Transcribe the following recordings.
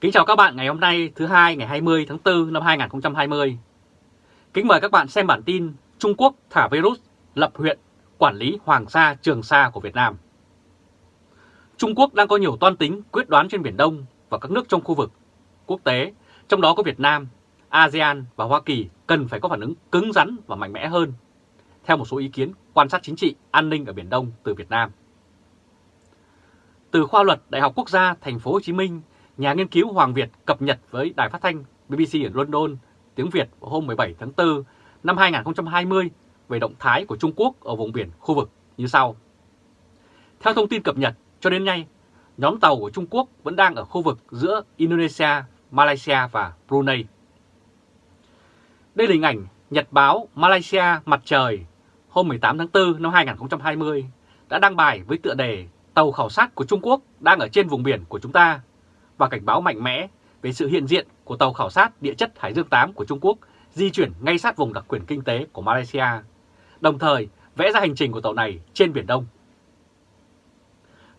Kính chào các bạn ngày hôm nay thứ hai ngày 20 tháng 4 năm 2020. Kính mời các bạn xem bản tin Trung Quốc thả virus lập huyện quản lý Hoàng Sa Trường Sa của Việt Nam. Trung Quốc đang có nhiều toan tính quyết đoán trên Biển Đông và các nước trong khu vực quốc tế, trong đó có Việt Nam, ASEAN và Hoa Kỳ cần phải có phản ứng cứng rắn và mạnh mẽ hơn, theo một số ý kiến quan sát chính trị an ninh ở Biển Đông từ Việt Nam. Từ khoa luật Đại học Quốc gia Thành phố Hồ Chí Minh, nhà nghiên cứu Hoàng Việt cập nhật với đài phát thanh BBC ở London tiếng Việt hôm 17 tháng 4 năm 2020 về động thái của Trung Quốc ở vùng biển khu vực như sau. Theo thông tin cập nhật, cho đến nay, nhóm tàu của Trung Quốc vẫn đang ở khu vực giữa Indonesia, Malaysia và Brunei. Đây là hình ảnh Nhật báo Malaysia Mặt Trời hôm 18 tháng 4 năm 2020 đã đăng bài với tựa đề Tàu khảo sát của Trung Quốc đang ở trên vùng biển của chúng ta và cảnh báo mạnh mẽ về sự hiện diện của tàu khảo sát địa chất Hải Dương 8 của Trung Quốc di chuyển ngay sát vùng đặc quyền kinh tế của Malaysia, đồng thời vẽ ra hành trình của tàu này trên Biển Đông.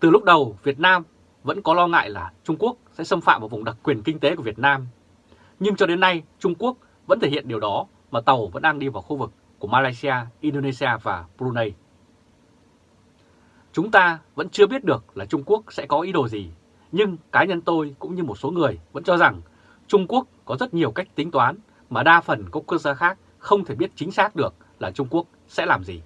Từ lúc đầu, Việt Nam vẫn có lo ngại là Trung Quốc sẽ xâm phạm vào vùng đặc quyền kinh tế của Việt Nam. Nhưng cho đến nay, Trung Quốc vẫn thể hiện điều đó mà tàu vẫn đang đi vào khu vực của Malaysia, Indonesia và Brunei. Chúng ta vẫn chưa biết được là Trung Quốc sẽ có ý đồ gì, nhưng cá nhân tôi cũng như một số người vẫn cho rằng Trung Quốc có rất nhiều cách tính toán mà đa phần các quốc gia khác không thể biết chính xác được là Trung Quốc sẽ làm gì.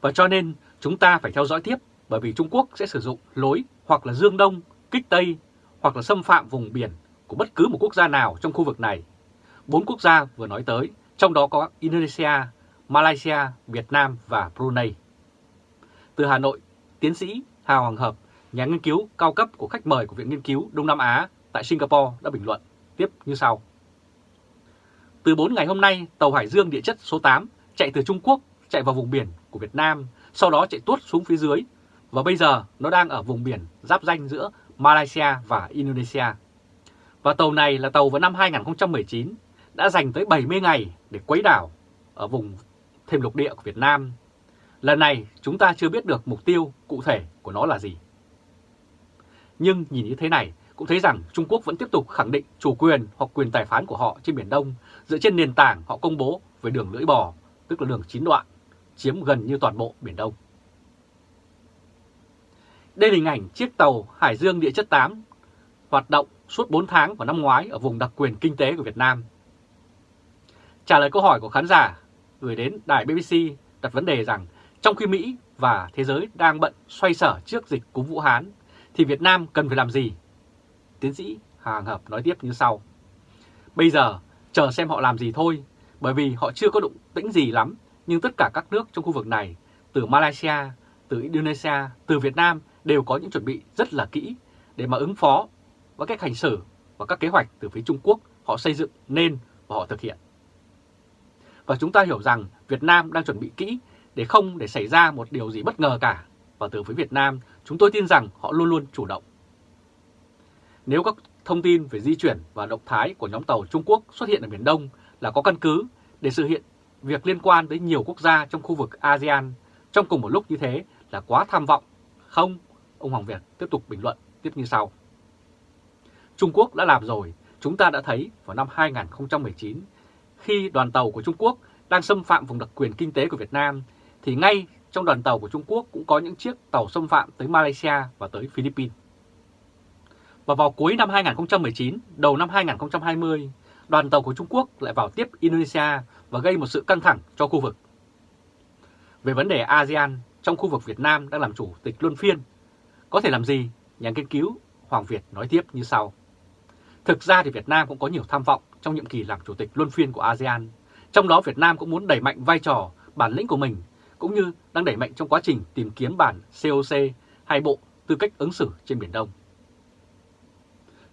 Và cho nên chúng ta phải theo dõi tiếp bởi vì Trung Quốc sẽ sử dụng lối hoặc là Dương Đông, kích Tây hoặc là xâm phạm vùng biển của bất cứ một quốc gia nào trong khu vực này. Bốn quốc gia vừa nói tới, trong đó có Indonesia, Malaysia, Việt Nam và Brunei. Từ Hà Nội, tiến sĩ Hà Hoàng Hợp, nhà nghiên cứu cao cấp của khách mời của Viện Nghiên cứu Đông Nam Á tại Singapore đã bình luận tiếp như sau. Từ 4 ngày hôm nay, tàu Hải Dương địa chất số 8 chạy từ Trung Quốc chạy vào vùng biển của Việt Nam, sau đó chạy tuốt xuống phía dưới và bây giờ nó đang ở vùng biển giáp danh giữa Malaysia và Indonesia. Và tàu này là tàu vào năm 2019 đã dành tới 70 ngày để quấy đảo ở vùng thêm lục địa của Việt Nam. Lần này chúng ta chưa biết được mục tiêu cụ thể của nó là gì. Nhưng nhìn như thế này cũng thấy rằng Trung Quốc vẫn tiếp tục khẳng định chủ quyền hoặc quyền tài phán của họ trên Biển Đông dựa trên nền tảng họ công bố về đường lưỡi bò, tức là đường chín đoạn, chiếm gần như toàn bộ Biển Đông. Đây là hình ảnh chiếc tàu Hải Dương Địa chất 8 hoạt động suốt 4 tháng vào năm ngoái ở vùng đặc quyền kinh tế của Việt Nam. Trả lời câu hỏi của khán giả gửi đến đài BBC đặt vấn đề rằng trong khi Mỹ và thế giới đang bận xoay sở trước dịch cúm Vũ Hán thì Việt Nam cần phải làm gì? Tiến sĩ Hàng Hợp nói tiếp như sau. Bây giờ chờ xem họ làm gì thôi, bởi vì họ chưa có động tĩnh gì lắm, nhưng tất cả các nước trong khu vực này, từ Malaysia, từ Indonesia, từ Việt Nam đều có những chuẩn bị rất là kỹ để mà ứng phó với cách hành xử và các kế hoạch từ phía Trung Quốc họ xây dựng nên và họ thực hiện. Và chúng ta hiểu rằng Việt Nam đang chuẩn bị kỹ để không để xảy ra một điều gì bất ngờ cả. Và từ phía Việt Nam, chúng tôi tin rằng họ luôn luôn chủ động. Nếu các thông tin về di chuyển và động thái của nhóm tàu Trung Quốc xuất hiện ở Biển Đông là có căn cứ để sự hiện việc liên quan tới nhiều quốc gia trong khu vực ASEAN trong cùng một lúc như thế là quá tham vọng. Không, ông Hoàng Việt tiếp tục bình luận tiếp như sau. Trung Quốc đã làm rồi, chúng ta đã thấy vào năm 2019 khi đoàn tàu của Trung Quốc đang xâm phạm vùng đặc quyền kinh tế của Việt Nam thì ngay trong đoàn tàu của Trung Quốc cũng có những chiếc tàu xâm phạm tới Malaysia và tới Philippines. Và vào cuối năm 2019, đầu năm 2020, đoàn tàu của Trung Quốc lại vào tiếp Indonesia và gây một sự căng thẳng cho khu vực. Về vấn đề ASEAN, trong khu vực Việt Nam đang làm chủ tịch luân phiên, có thể làm gì? Nhà nghiên cứu Hoàng Việt nói tiếp như sau. Thực ra thì Việt Nam cũng có nhiều tham vọng trong nhiệm kỳ làm chủ tịch luân phiên của ASEAN. Trong đó Việt Nam cũng muốn đẩy mạnh vai trò, bản lĩnh của mình, cũng như đang đẩy mạnh trong quá trình tìm kiếm bản COC hay bộ tư cách ứng xử trên Biển Đông.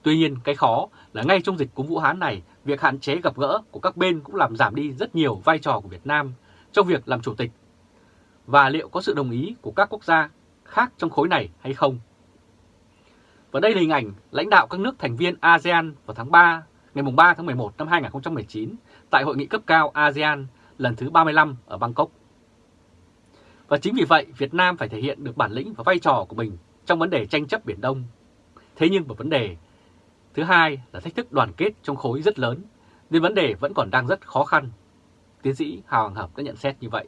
Tuy nhiên, cái khó là ngay trong dịch cúm Vũ Hán này, việc hạn chế gặp gỡ của các bên cũng làm giảm đi rất nhiều vai trò của Việt Nam trong việc làm chủ tịch. Và liệu có sự đồng ý của các quốc gia khác trong khối này hay không? Và đây là hình ảnh lãnh đạo các nước thành viên ASEAN vào tháng 3, ngày 3 tháng 11 năm 2019 tại Hội nghị cấp cao ASEAN lần thứ 35 ở Bangkok. Và chính vì vậy, Việt Nam phải thể hiện được bản lĩnh và vai trò của mình trong vấn đề tranh chấp Biển Đông Thế nhưng một vấn đề thứ hai là thách thức đoàn kết trong khối rất lớn, nên vấn đề vẫn còn đang rất khó khăn. Tiến sĩ Hào Hoàng Hợp đã nhận xét như vậy.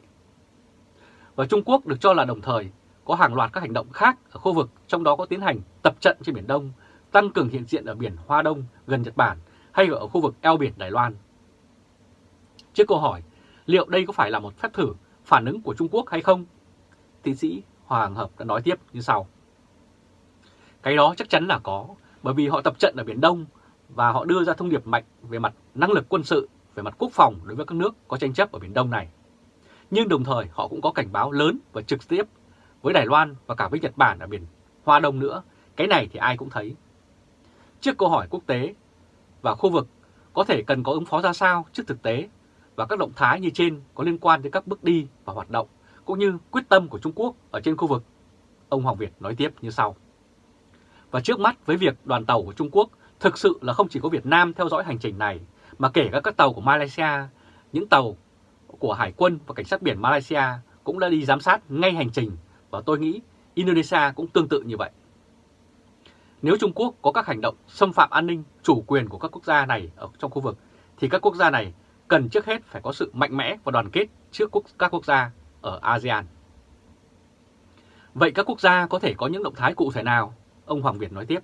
Và Trung Quốc được cho là đồng thời có hàng loạt các hành động khác ở khu vực, trong đó có tiến hành tập trận trên Biển Đông, tăng cường hiện diện ở biển Hoa Đông gần Nhật Bản hay ở khu vực eo biển Đài Loan. Trước câu hỏi, liệu đây có phải là một phép thử phản ứng của Trung Quốc hay không? Tiến sĩ Hoàng Hợp đã nói tiếp như sau. Cái đó chắc chắn là có, bởi vì họ tập trận ở Biển Đông và họ đưa ra thông điệp mạnh về mặt năng lực quân sự, về mặt quốc phòng đối với các nước có tranh chấp ở Biển Đông này. Nhưng đồng thời họ cũng có cảnh báo lớn và trực tiếp với Đài Loan và cả với Nhật Bản ở biển Hoa Đông nữa. Cái này thì ai cũng thấy. Trước câu hỏi quốc tế và khu vực có thể cần có ứng phó ra sao trước thực tế và các động thái như trên có liên quan đến các bước đi và hoạt động cũng như quyết tâm của Trung Quốc ở trên khu vực. Ông Hoàng Việt nói tiếp như sau. Và trước mắt với việc đoàn tàu của Trung Quốc thực sự là không chỉ có Việt Nam theo dõi hành trình này, mà kể cả các tàu của Malaysia, những tàu của Hải quân và Cảnh sát biển Malaysia cũng đã đi giám sát ngay hành trình và tôi nghĩ Indonesia cũng tương tự như vậy. Nếu Trung Quốc có các hành động xâm phạm an ninh, chủ quyền của các quốc gia này ở trong khu vực, thì các quốc gia này cần trước hết phải có sự mạnh mẽ và đoàn kết trước các quốc gia ở ASEAN. Vậy các quốc gia có thể có những động thái cụ thể nào? Ông Hoàng Việt nói tiếp.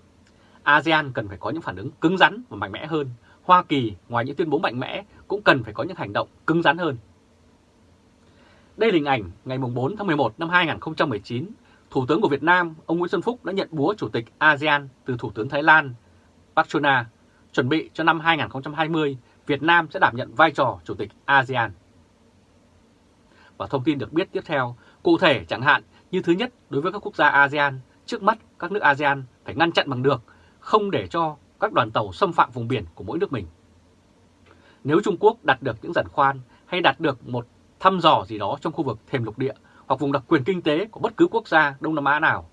ASEAN cần phải có những phản ứng cứng rắn và mạnh mẽ hơn. Hoa Kỳ ngoài những tuyên bố mạnh mẽ cũng cần phải có những hành động cứng rắn hơn. Đây là hình ảnh ngày 4 tháng 11 năm 2019, Thủ tướng của Việt Nam, ông Nguyễn Xuân Phúc đã nhận búa Chủ tịch ASEAN từ Thủ tướng Thái Lan Park chuẩn bị cho năm 2020 Việt Nam sẽ đảm nhận vai trò Chủ tịch ASEAN. Và thông tin được biết tiếp theo, cụ thể chẳng hạn như thứ nhất đối với các quốc gia ASEAN, trước mắt các nước ASEAN phải ngăn chặn bằng được, không để cho các đoàn tàu xâm phạm vùng biển của mỗi nước mình. Nếu Trung Quốc đạt được những giản khoan hay đạt được một thăm dò gì đó trong khu vực thềm lục địa hoặc vùng đặc quyền kinh tế của bất cứ quốc gia Đông Nam Á nào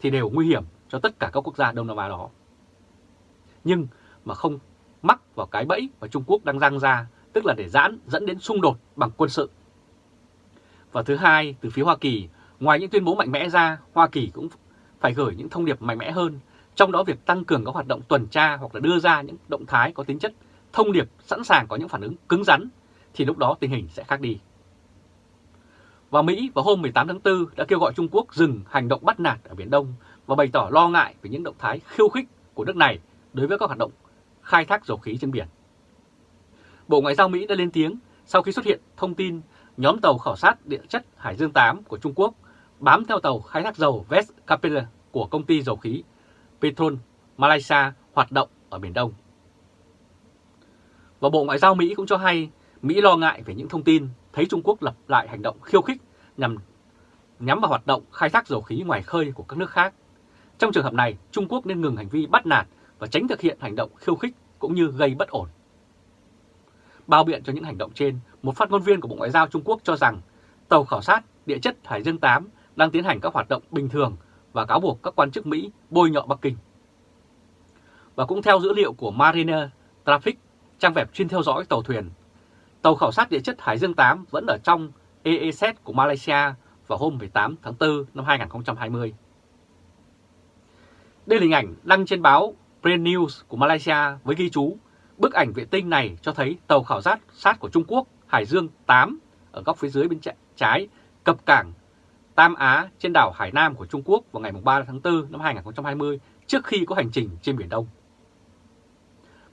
thì đều nguy hiểm cho tất cả các quốc gia Đông Nam Á đó. Nhưng mà không mắc vào cái bẫy mà Trung Quốc đang răng ra, tức là để giãn dẫn đến xung đột bằng quân sự. Và thứ hai, từ phía Hoa Kỳ, ngoài những tuyên bố mạnh mẽ ra, Hoa Kỳ cũng phải gửi những thông điệp mạnh mẽ hơn, trong đó việc tăng cường các hoạt động tuần tra hoặc là đưa ra những động thái có tính chất thông điệp sẵn sàng có những phản ứng cứng rắn, thì lúc đó tình hình sẽ khác đi. Và Mỹ vào hôm 18 tháng 4 đã kêu gọi Trung Quốc dừng hành động bắt nạt ở Biển Đông và bày tỏ lo ngại về những động thái khiêu khích của nước này đối với các hoạt động khai thác dầu khí trên biển. Bộ Ngoại giao Mỹ đã lên tiếng sau khi xuất hiện thông tin nhóm tàu khảo sát địa chất Hải Dương 8 của Trung Quốc bám theo tàu khai thác dầu West Capella của công ty dầu khí Petron Malaysia hoạt động ở Biển Đông. Và Bộ Ngoại giao Mỹ cũng cho hay Mỹ lo ngại về những thông tin thấy Trung Quốc lập lại hành động khiêu khích nhằm nhắm vào hoạt động khai thác dầu khí ngoài khơi của các nước khác. Trong trường hợp này, Trung Quốc nên ngừng hành vi bắt nạt và tránh thực hiện hành động khiêu khích cũng như gây bất ổn. Bao biện cho những hành động trên, một phát ngôn viên của Bộ Ngoại giao Trung Quốc cho rằng tàu khảo sát địa chất Hải Dương 8 đang tiến hành các hoạt động bình thường và cáo buộc các quan chức Mỹ bôi nhọ Bắc Kinh. Và cũng theo dữ liệu của Mariner Traffic, trang web chuyên theo dõi tàu thuyền, tàu khảo sát địa chất Hải Dương 8 vẫn ở trong EEZ của Malaysia vào hôm 18 tháng 4 năm 2020. Đây là hình ảnh đăng trên báo Brand News của Malaysia với ghi chú bức ảnh vệ tinh này cho thấy tàu khảo sát sát của Trung Quốc Hải Dương 8 ở góc phía dưới bên trái cập cảng Tam Á trên đảo Hải Nam của Trung Quốc vào ngày 3 tháng 4 năm 2020 trước khi có hành trình trên Biển Đông.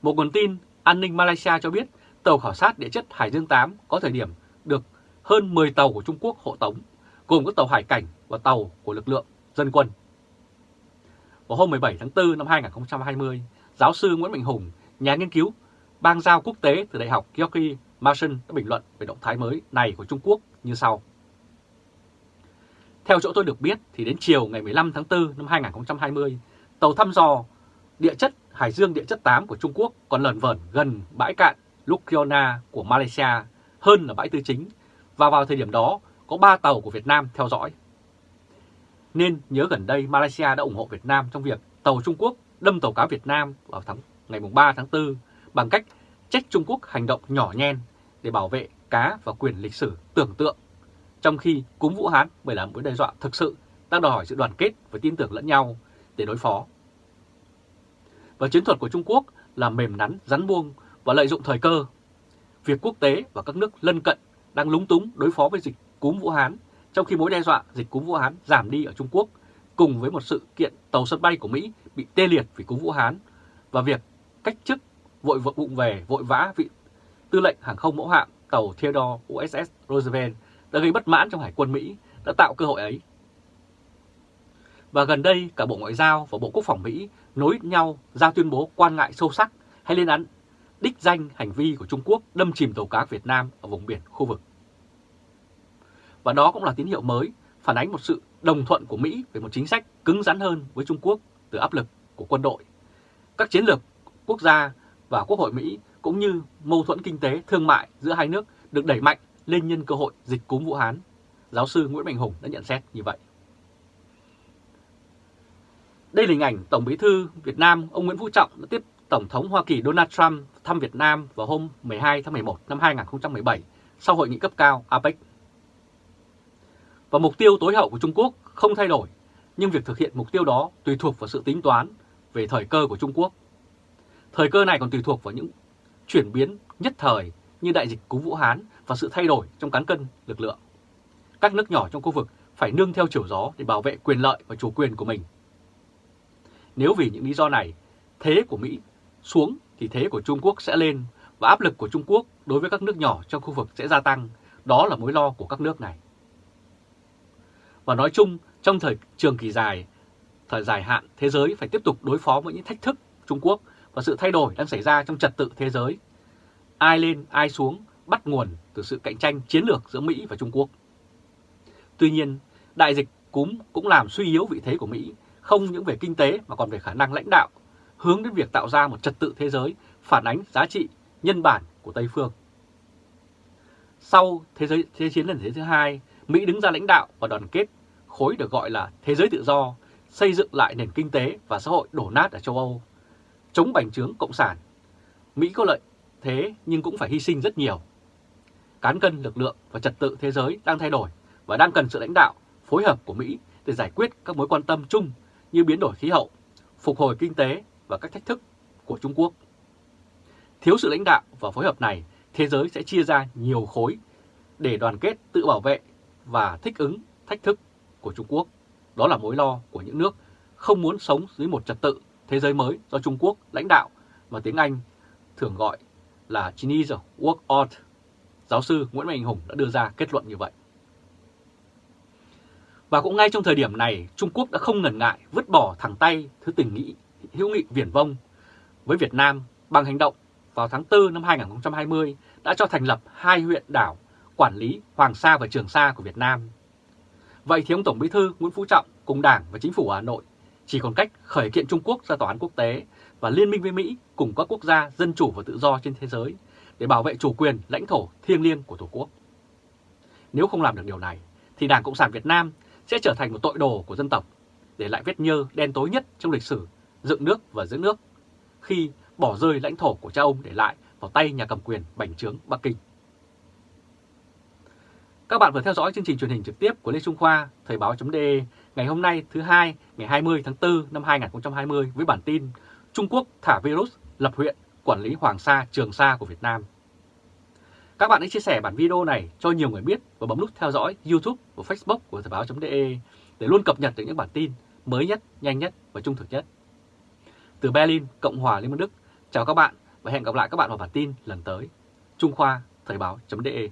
Một nguồn tin an ninh Malaysia cho biết tàu khảo sát địa chất Hải Dương 8 có thời điểm được hơn 10 tàu của Trung Quốc hộ tống, gồm các tàu hải cảnh và tàu của lực lượng dân quân. Vào hôm 17 tháng 4 năm 2020, giáo sư Nguyễn Mạnh Hùng, nhà nghiên cứu bang giao quốc tế từ Đại học George Mason đã bình luận về động thái mới này của Trung Quốc như sau. Theo chỗ tôi được biết thì đến chiều ngày 15 tháng 4 năm 2020, tàu thăm dò địa chất Hải Dương địa chất 8 của Trung Quốc còn lẩn vẩn gần bãi cạn Lukiona của Malaysia hơn là bãi tư chính và vào thời điểm đó có 3 tàu của Việt Nam theo dõi. Nên nhớ gần đây Malaysia đã ủng hộ Việt Nam trong việc tàu Trung Quốc đâm tàu cá Việt Nam vào tháng ngày 3 tháng 4 bằng cách trách Trung Quốc hành động nhỏ nhen để bảo vệ cá và quyền lịch sử tưởng tượng, trong khi cúm Vũ Hán bởi là mối đe dọa thực sự đang đòi hỏi sự đoàn kết và tin tưởng lẫn nhau để đối phó. Và chiến thuật của Trung Quốc là mềm nắn, rắn buông và lợi dụng thời cơ. Việc quốc tế và các nước lân cận đang lúng túng đối phó với dịch cúm Vũ Hán, trong khi mối đe dọa dịch cúm Vũ Hán giảm đi ở Trung Quốc, cùng với một sự kiện tàu sân bay của Mỹ bị tê liệt vì cúm Vũ Hán và việc cách chức vội vội vụng về vội vã vị tư lệnh hàng không mẫu hạm tàu Theodore USS Roosevelt đã gây bất mãn trong hải quân Mỹ đã tạo cơ hội ấy. Và gần đây cả Bộ Ngoại giao và Bộ Quốc phòng Mỹ nối nhau ra tuyên bố quan ngại sâu sắc hay lên án đích danh hành vi của Trung Quốc đâm chìm tàu cá Việt Nam ở vùng biển khu vực. Và đó cũng là tín hiệu mới phản ánh một sự đồng thuận của Mỹ về một chính sách cứng rắn hơn với Trung Quốc từ áp lực của quân đội, các chiến lược quốc gia và Quốc hội Mỹ cũng như mâu thuẫn kinh tế, thương mại giữa hai nước được đẩy mạnh lên nhân cơ hội dịch cúm Vũ Hán. Giáo sư Nguyễn Mạnh Hùng đã nhận xét như vậy. Đây là hình ảnh Tổng bí thư Việt Nam ông Nguyễn Phú Trọng đã tiếp Tổng thống Hoa Kỳ Donald Trump thăm Việt Nam vào hôm 12 tháng 11 năm 2017 sau hội nghị cấp cao APEC. Và mục tiêu tối hậu của Trung Quốc không thay đổi, nhưng việc thực hiện mục tiêu đó tùy thuộc vào sự tính toán về thời cơ của Trung Quốc. Thời cơ này còn tùy thuộc vào những chuyển biến nhất thời như đại dịch cúm Vũ Hán và sự thay đổi trong cán cân lực lượng. Các nước nhỏ trong khu vực phải nương theo chiều gió để bảo vệ quyền lợi và chủ quyền của mình. Nếu vì những lý do này, thế của Mỹ xuống thì thế của Trung Quốc sẽ lên và áp lực của Trung Quốc đối với các nước nhỏ trong khu vực sẽ gia tăng. Đó là mối lo của các nước này. Và nói chung, trong thời trường kỳ dài, thời dài hạn, thế giới phải tiếp tục đối phó với những thách thức Trung Quốc và sự thay đổi đang xảy ra trong trật tự thế giới. Ai lên, ai xuống bắt nguồn từ sự cạnh tranh chiến lược giữa Mỹ và Trung Quốc. Tuy nhiên, đại dịch cúm cũng làm suy yếu vị thế của Mỹ, không những về kinh tế mà còn về khả năng lãnh đạo, hướng đến việc tạo ra một trật tự thế giới phản ánh giá trị nhân bản của Tây Phương. Sau Thế giới Thế chiến lần thứ hai, Mỹ đứng ra lãnh đạo và đoàn kết khối được gọi là Thế giới tự do, xây dựng lại nền kinh tế và xã hội đổ nát ở châu Âu, chống bành trướng Cộng sản. Mỹ có lợi thế nhưng cũng phải hy sinh rất nhiều. Cán cân lực lượng và trật tự thế giới đang thay đổi và đang cần sự lãnh đạo, phối hợp của Mỹ để giải quyết các mối quan tâm chung như biến đổi khí hậu, phục hồi kinh tế và các thách thức của Trung Quốc. Thiếu sự lãnh đạo và phối hợp này, thế giới sẽ chia ra nhiều khối để đoàn kết tự bảo vệ và thích ứng thách thức của Trung Quốc. Đó là mối lo của những nước không muốn sống dưới một trật tự thế giới mới do Trung Quốc lãnh đạo mà tiếng Anh thường gọi là Chinese World Order. Giáo sư Nguyễn Mạnh Hùng đã đưa ra kết luận như vậy. Và cũng ngay trong thời điểm này, Trung Quốc đã không ngần ngại vứt bỏ thẳng tay thứ tình nghĩ hữu nghị viển vông với Việt Nam bằng hành động vào tháng 4 năm 2020 đã cho thành lập hai huyện đảo quản lý Hoàng Sa và Trường Sa của Việt Nam. Vậy thì ông Tổng Bí thư Nguyễn Phú Trọng cùng Đảng và Chính phủ Hà Nội chỉ còn cách khởi kiện Trung Quốc ra tòa án quốc tế và liên minh với Mỹ cùng các quốc gia dân chủ và tự do trên thế giới để bảo vệ chủ quyền lãnh thổ thiêng liêng của Tổ quốc. Nếu không làm được điều này, thì Đảng Cộng sản Việt Nam sẽ trở thành một tội đồ của dân tộc, để lại vết nhơ đen tối nhất trong lịch sử dựng nước và giữ nước khi bỏ rơi lãnh thổ của cha ông để lại vào tay nhà cầm quyền bành trướng Bắc Kinh. Các bạn vừa theo dõi chương trình truyền hình trực tiếp của Lê Trung Khoa, Thời báo.de ngày hôm nay thứ hai ngày 20 tháng 4 năm 2020 với bản tin Trung Quốc thả virus lập huyện quản lý Hoàng Sa, Trường Sa của Việt Nam. Các bạn hãy chia sẻ bản video này cho nhiều người biết và bấm nút theo dõi YouTube và Facebook của Thời báo.de để luôn cập nhật được những bản tin mới nhất, nhanh nhất và trung thực nhất. Từ Berlin, Cộng hòa Liên bang Đức, chào các bạn và hẹn gặp lại các bạn vào bản tin lần tới. Trung Khoa, Thời báo.de